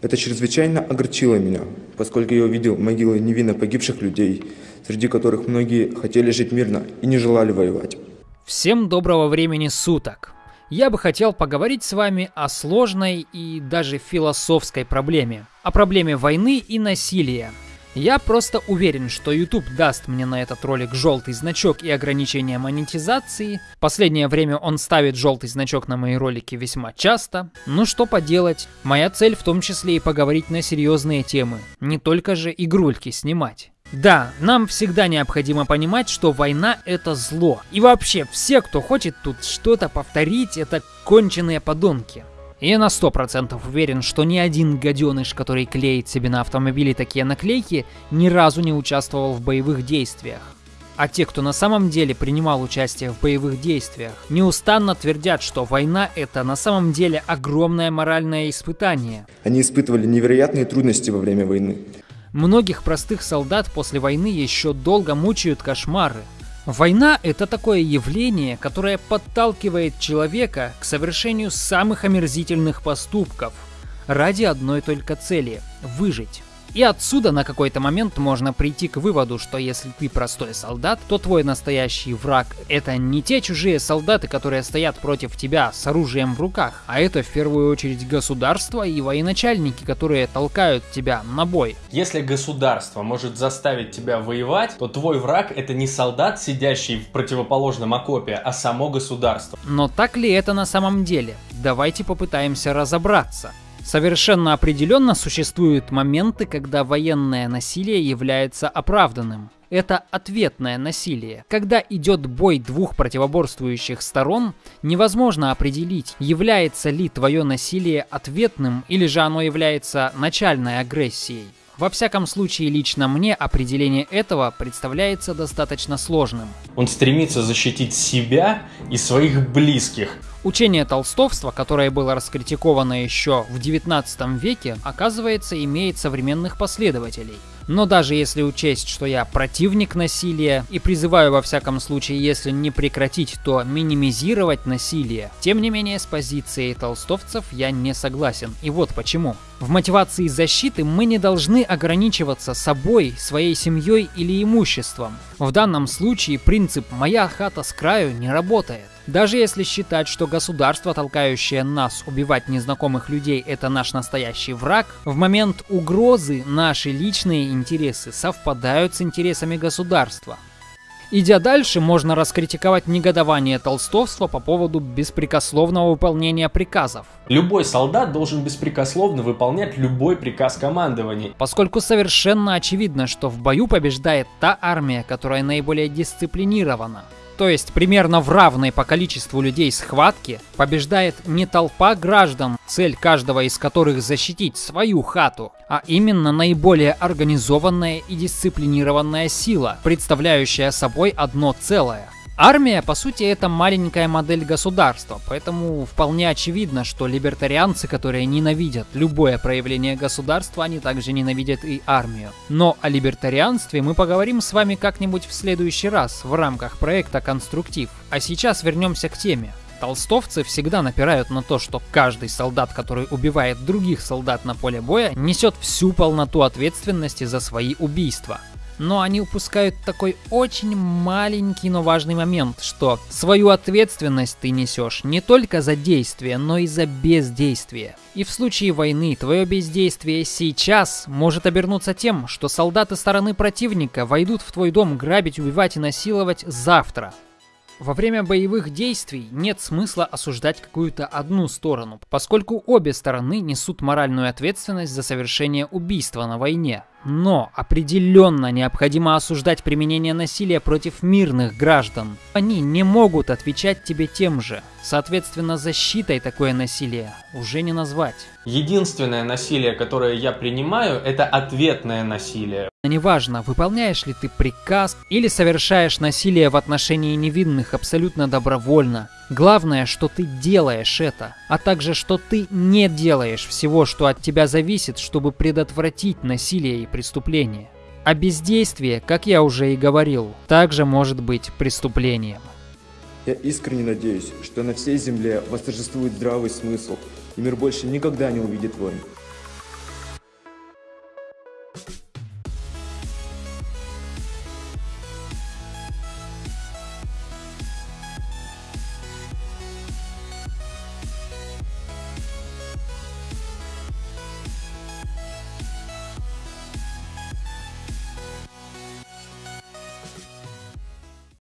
Это чрезвычайно огорчило меня, поскольку я увидел могилы невинно погибших людей, среди которых многие хотели жить мирно и не желали воевать. Всем доброго времени суток! Я бы хотел поговорить с вами о сложной и даже философской проблеме. О проблеме войны и насилия. Я просто уверен, что YouTube даст мне на этот ролик желтый значок и ограничение монетизации. Последнее время он ставит желтый значок на мои ролики весьма часто. Ну что поделать, моя цель в том числе и поговорить на серьезные темы, не только же игрульки снимать. Да, нам всегда необходимо понимать, что война это зло. И вообще, все, кто хочет тут что-то повторить, это конченые подонки. Я на сто процентов уверен, что ни один гаденыш, который клеит себе на автомобиле такие наклейки, ни разу не участвовал в боевых действиях. А те, кто на самом деле принимал участие в боевых действиях, неустанно твердят, что война это на самом деле огромное моральное испытание. Они испытывали невероятные трудности во время войны. Многих простых солдат после войны еще долго мучают кошмары. Война – это такое явление, которое подталкивает человека к совершению самых омерзительных поступков ради одной только цели – выжить. И отсюда на какой-то момент можно прийти к выводу, что если ты простой солдат, то твой настоящий враг — это не те чужие солдаты, которые стоят против тебя с оружием в руках, а это в первую очередь государство и военачальники, которые толкают тебя на бой. Если государство может заставить тебя воевать, то твой враг — это не солдат, сидящий в противоположном окопе, а само государство. Но так ли это на самом деле? Давайте попытаемся разобраться. Совершенно определенно существуют моменты, когда военное насилие является оправданным. Это ответное насилие. Когда идет бой двух противоборствующих сторон, невозможно определить, является ли твое насилие ответным или же оно является начальной агрессией. Во всяком случае, лично мне определение этого представляется достаточно сложным. Он стремится защитить себя и своих близких. Учение толстовства, которое было раскритиковано еще в 19 веке, оказывается имеет современных последователей. Но даже если учесть, что я противник насилия и призываю во всяком случае, если не прекратить, то минимизировать насилие, тем не менее с позицией толстовцев я не согласен. И вот почему. В мотивации защиты мы не должны ограничиваться собой, своей семьей или имуществом. В данном случае принцип «моя хата с краю» не работает. Даже если считать, что государство, толкающее нас убивать незнакомых людей, это наш настоящий враг, в момент угрозы наши личные интересы совпадают с интересами государства. Идя дальше, можно раскритиковать негодование толстовства по поводу беспрекословного выполнения приказов. Любой солдат должен беспрекословно выполнять любой приказ командования. Поскольку совершенно очевидно, что в бою побеждает та армия, которая наиболее дисциплинирована. То есть примерно в равной по количеству людей схватке побеждает не толпа граждан, цель каждого из которых защитить свою хату, а именно наиболее организованная и дисциплинированная сила, представляющая собой одно целое. Армия, по сути, это маленькая модель государства, поэтому вполне очевидно, что либертарианцы, которые ненавидят любое проявление государства, они также ненавидят и армию. Но о либертарианстве мы поговорим с вами как-нибудь в следующий раз в рамках проекта «Конструктив». А сейчас вернемся к теме. Толстовцы всегда напирают на то, что каждый солдат, который убивает других солдат на поле боя, несет всю полноту ответственности за свои убийства но они упускают такой очень маленький, но важный момент, что свою ответственность ты несешь не только за действие, но и за бездействие. И в случае войны твое бездействие сейчас может обернуться тем, что солдаты стороны противника войдут в твой дом грабить, убивать и насиловать завтра. Во время боевых действий нет смысла осуждать какую-то одну сторону, поскольку обе стороны несут моральную ответственность за совершение убийства на войне. Но определенно необходимо осуждать применение насилия против мирных граждан. Они не могут отвечать тебе тем же. Соответственно, защитой такое насилие уже не назвать. Единственное насилие, которое я принимаю, это ответное насилие. Неважно, выполняешь ли ты приказ или совершаешь насилие в отношении невинных абсолютно добровольно. Главное, что ты делаешь это, а также, что ты не делаешь всего, что от тебя зависит, чтобы предотвратить насилие и преступление. А бездействие, как я уже и говорил, также может быть преступлением. Я искренне надеюсь, что на всей земле восторжествует здравый смысл, и мир больше никогда не увидит войн.